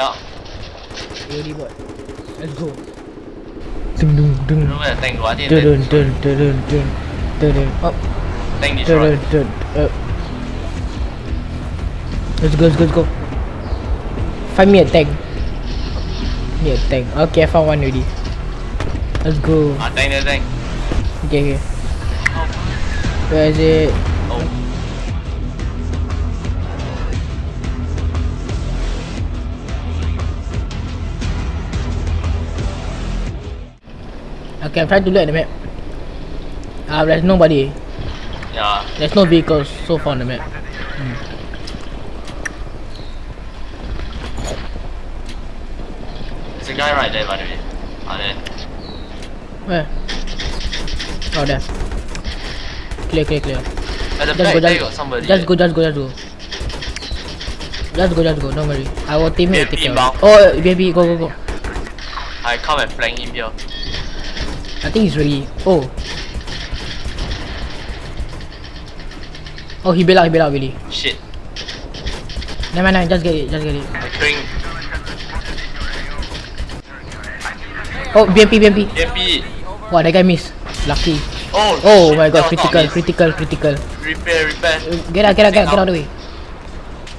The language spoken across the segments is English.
Yeah. Ready bot. Let's go. Dun dun dun. Don't know where the tank go. I think Dun the dun dun dun dun dun dun. Up. tank Dun destroyed. dun dun. Up. Let's go, let's go, let's go. Find me a tank. Me a tank. Okay, I found one already. Let's go. Ah, tank tank. Okay, okay. Where is it? Okay, I'm trying to look at the map. Ah, there's nobody. Yeah. There's no vehicles so far on the map. There's a guy right there, by the way. There. Where? Oh, there. Clear, clear, clear. At the Just go, just, got somebody. just go, just go, just go. Just go, just go, don't worry. Our teammate will take care of it. Oh, baby, go, go, go. I come and flank him here. I think he's really... Oh. Oh, he bailed out, he bailed out, really. Shit. Never mind, never mind, just get it, just get it. I'm Oh, BMP, BMP. MP. Wow, that guy missed. Lucky. Oh, Oh shit, my god, that was not critical, critical, critical. Repair, repair. Get out, get out, get out, get out of the way.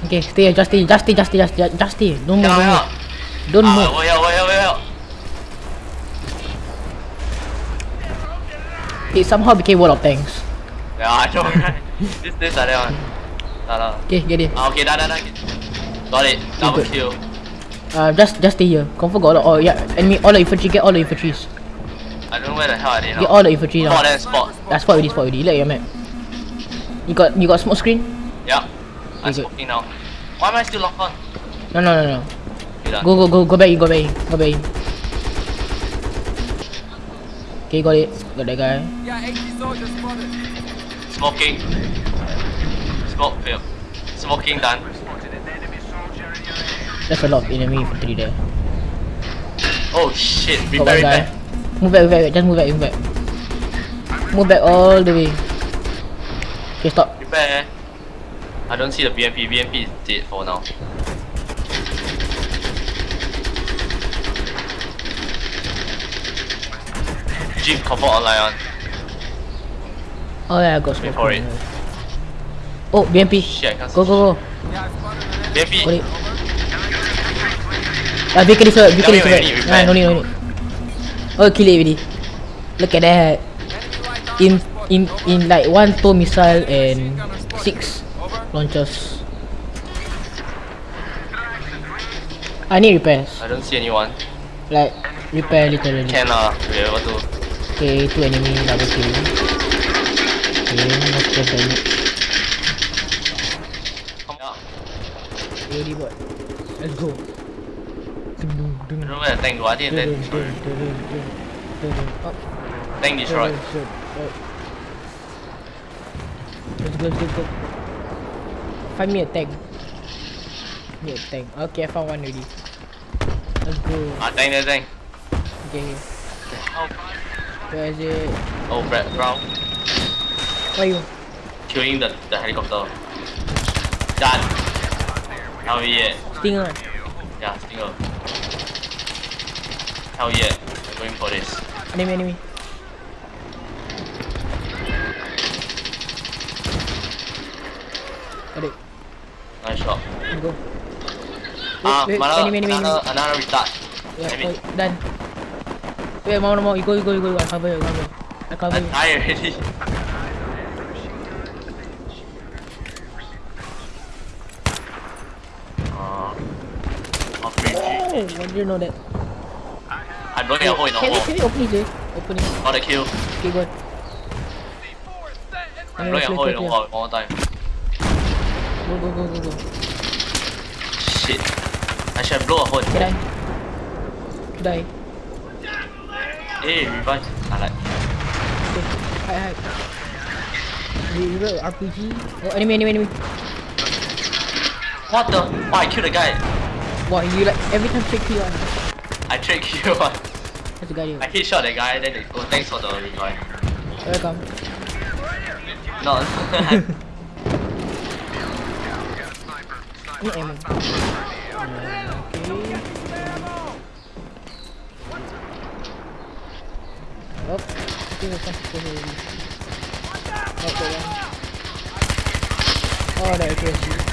Okay, stay here, just stay, just stay, just stay, just, just, just stay. Don't move, Yeah, don't yeah. move. Don't Ah, move. here, over here, over here. It somehow became World of Tanks. Yeah, I know, right? this, this, like that one. Okay, get it. Ah, okay, dah, dah, dah. Got it. Double good. kill. Uh, just, just stay here. Confirm got a lot. Oh yeah, enemy. All the infantry. Get all the infantries. I don't know where the hell are they Get all the infantry now. Spot and spot. Yeah, spot already, spot already. Look at your map. You got, you got smoke screen? Yeah. I'm Okay, smoking now. Why am I still locked on? No, no, no, no. Go, go, go, go back in, go back in, go back in. Okay, got it. Got that guy. Smoking. Smoke fail. Smoking done. There's a lot of enemy infantry there. Oh shit. Got Repair, one guy. Move back, move back, just move back, move back. Move back all the way. Okay, stop. Repair. I don't see the BMP. BMP is dead for now. Jeep confirm online on. Oh yeah, I got Wait smoke. for it. Oh, BMP. Shit, Go, go, go. BMP. Got it. Ah, vehicle is right, vehicle is Tell me right. Nah, no need, no need. Oh, kill it already. Look at that. In, in, in like one tow missile and six launchers. I need repairs. I don't see anyone. Like, repair literally. Can uh, be able to. Okay, two enemy double kill. Okay, no stress damage. Yeah. Ready bot. Let's go. Dun, dun, I dun. don't know where the tank go. I think Dun, the dun, tank dun, destroyed. dun, dun, dun, dun. Up. Tank destroyed. Dun, dun, dun. Up. Let's go, let's go, let's go. Find me a tank. Me a tank. Okay, I found one already. Let's go. Ah, tank there, tank. Okay, okay. Oh, Where is it? oh Brad Brown. Where you? Killing the, the helicopter. Done. Hell yeah. Stinger. Yeah, Stinger. Hell yeah. We're going for this. Enemy, enemy. Got it. Nice shot. Go. Ah, wait, another, enemy, enemy, another, enemy. another retard. Yeah, oh, done. Wait, more, more. You go, you go, you go. I cover you, I cover you. I cover I you. died already. Why did you know that? I'm blowing a hole in the Can wall. can we open eh? Open it. Got a kill. Okay, good. I'm blowing a hole in the wall one more time. Go, go, go, go, go. Shit. I should have blown a hole in the Okay, wall. die. Hey, revive. I like. Okay, hide, hide. You, you RPG? Oh, enemy, enemy, enemy. What the? Why I killed the guy? What, you like every time trick you on. I trick you on. You. I hit shot that guy, then they go, thanks for the revive. Welcome. No. no ammo. Okay. Oh, give me something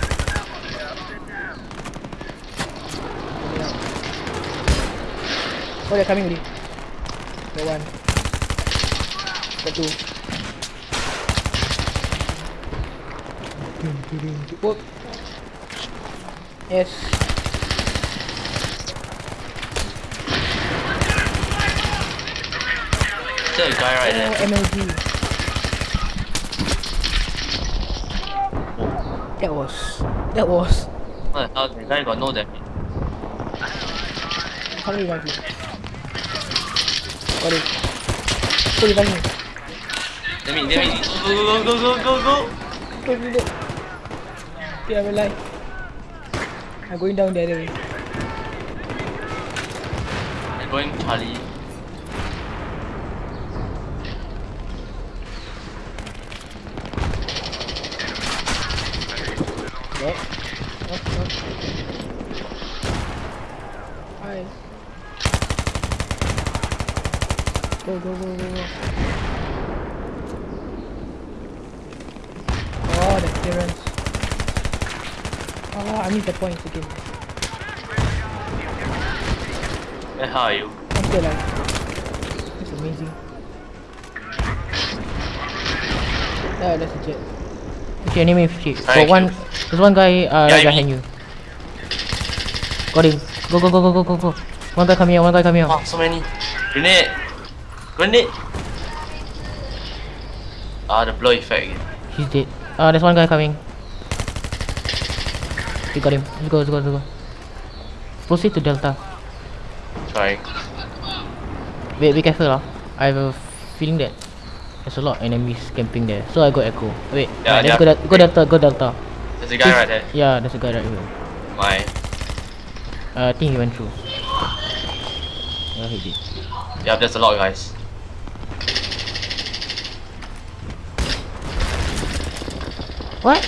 Oh. Oh, they're coming already. Got one. Got two. Oh. Yes. There's a guy right Oh, there. MLG. That was. That was. What the hell? The guy got no damage. How revive you? Got it. Go revive me. Let me, let me. Go, go, go, go, go, go. Don't do that. Okay, I'm alive. I'm going down the other way. I'm going Charlie. Go, go, go, go, go. Oh, the clearance. Oh, I need the points again. Where the are you? I'm still alive. That's amazing. Oh, that's a jet. Okay, enemy shit. Got one. There's one guy uh, Yeah, behind you. Got him. Go, go, go, go, go, go, go. One guy coming here. One guy coming here. Wow, so many. Grenade. Grenade. Ah, the blow effect again. He's dead. Uh, there's one guy coming. We got him. Let's go, let's go, let's go. Proceed to Delta. Trying. Wait, be careful lah. I have a feeling that there's a lot of enemies camping there. So I got echo. Wait, Yeah, yeah. go, del- go Delta, go Delta. There's a guy right there. Yeah, there's a guy right here. My. Uh, I think he went through. Yeah, he did. Yeah, there's a lot guys. What?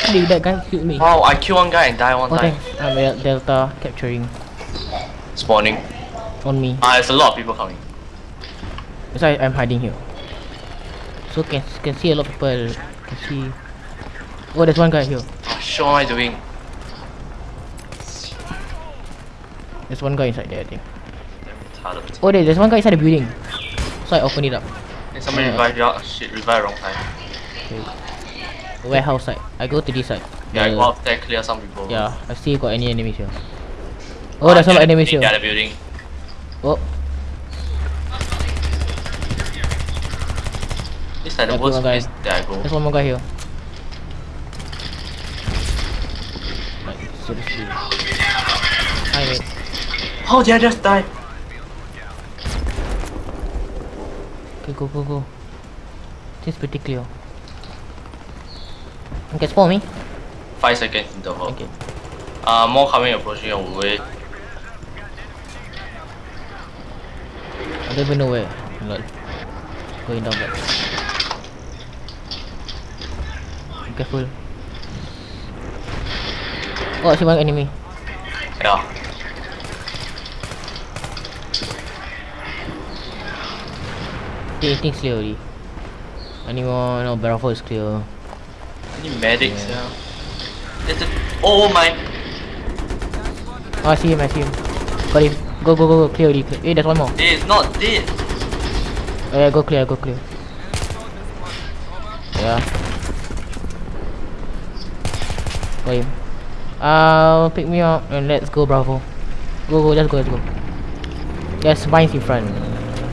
How did that guy shoot me? Wow, I kill one guy and die one Oh, time. thanks. I'm at Delta capturing Spawning. on me. Ah, there's a lot of people coming. That's why I'm hiding here. So can can see a lot of people. Can see. Oh, there's one guy here. Ah, shit, what am I doing? There's one guy inside there, I think. Oh, there, there's one guy inside the building. So I open it up. Hey, somebody Yeah. revive you. Ah, shit, revive wrong time. Okay. Warehouse side. I go to this side. Yeah, I The- go out there, clear some people. Yeah, I see got any enemies here. Oh, there's a lot of enemies here. the other building. Oh, This like the Yeah, worst place that I go. there's one more guy here. Like, seriously. Hi, mate. How did I just die? Okay, go, go, go. This is pretty clear. Can spawn me? Five seconds interval. Okay. Uh, more coming approaching your way. I don't even know where. Lol. Going down back. Be careful. Oh, I see one enemy. Yeah. Okay, things clear already. Any more? No, Barrel is clear. Any medics? Yeah. There's a oh my. Oh, I see him, I see him. Got him. Go, go, go, go. Clear already. Clear. Hey, there's one more. Is not dead. Oh, yeah, go clear, go clear. Yeah. Got him. Uh, pick me up and let's go, Bravo. Go, go, let's go, let's go. There's mines in front.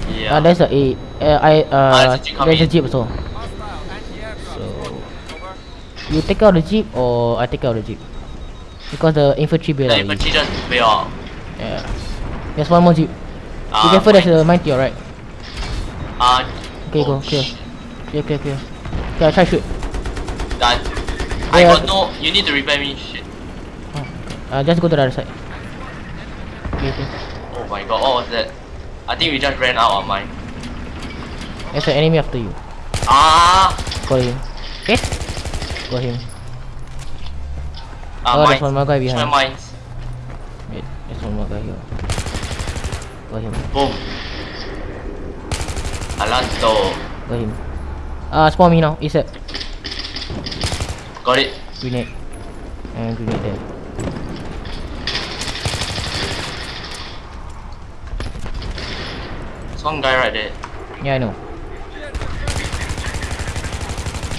Yeah. Uh, there's a, a uh, I, uh, Ah, there's a jeep coming there's a in. jeep also. So, you take out the jeep or I take out the jeep? Because the infantry bail the infantry just bail. Yeah. There's one more jeep. Be Ah, careful, there's a mine to your right. Ah. Okay, oh, go, clear. Clear, clear, clear. Okay, I try shoot. Done. I Yeah. got no. You need to repair me. Shit. Uh, just go to the other side. Okay, okay. Oh my god. What was that? I think we just ran out of mine. There's an enemy after you. Ah. Got him. Okay? Got him. Ah, Oh, mines. there's one more guy behind. mines. Wait, there's one more guy here. Got him. Boom. Alanto. Got him. Ah, uh, spawn me now. ASAP. Got it. Grenade. And grenade there. There's one guy right there. Yeah, I know.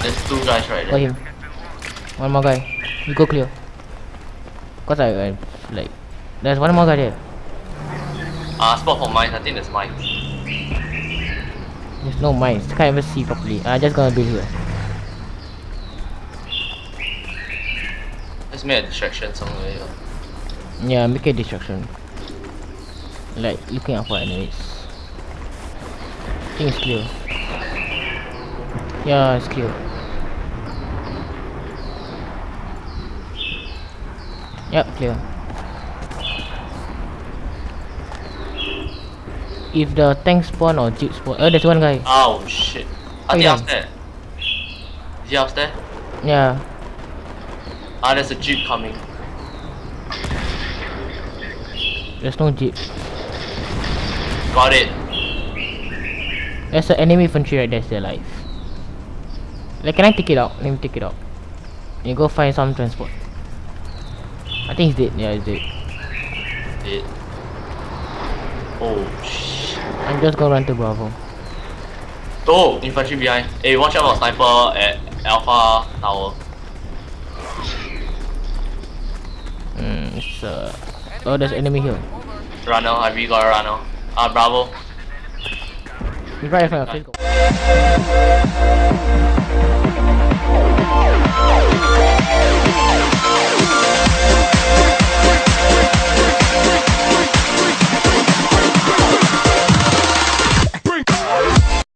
There's two guys right Got there. him. One more guy. You go clear. Cause I, I like there's one more guy there. Ah, spot for mines. I think there's mines. There's no mines. Can't even see properly. I just gonna build here. Let's make a distraction somewhere. here. Yeah, make a distraction. Like looking out for enemies. I think it's clear. Yeah, it's clear. Yep, clear. If the tank spawn or jeep spawn, oh, there's one guy. Oh shit. Oh, think yeah. upstairs. Is he upstairs? Yeah, Ah, there's a jeep coming. there's no jeep. Got it. There's an enemy infantry right there, still alive. Like, can I take it out? Let me take it out. You go find some transport. I think he's dead. Yeah, he's dead. It. Oh shit. I'm just gonna run to Bravo. Oh, infantry behind. Hey, watch out for sniper at Alpha Tower. Mm, it's uh. Oh, there's enemy here. Runner, have you got a runner? Ah, Bravo. He's right in front of us.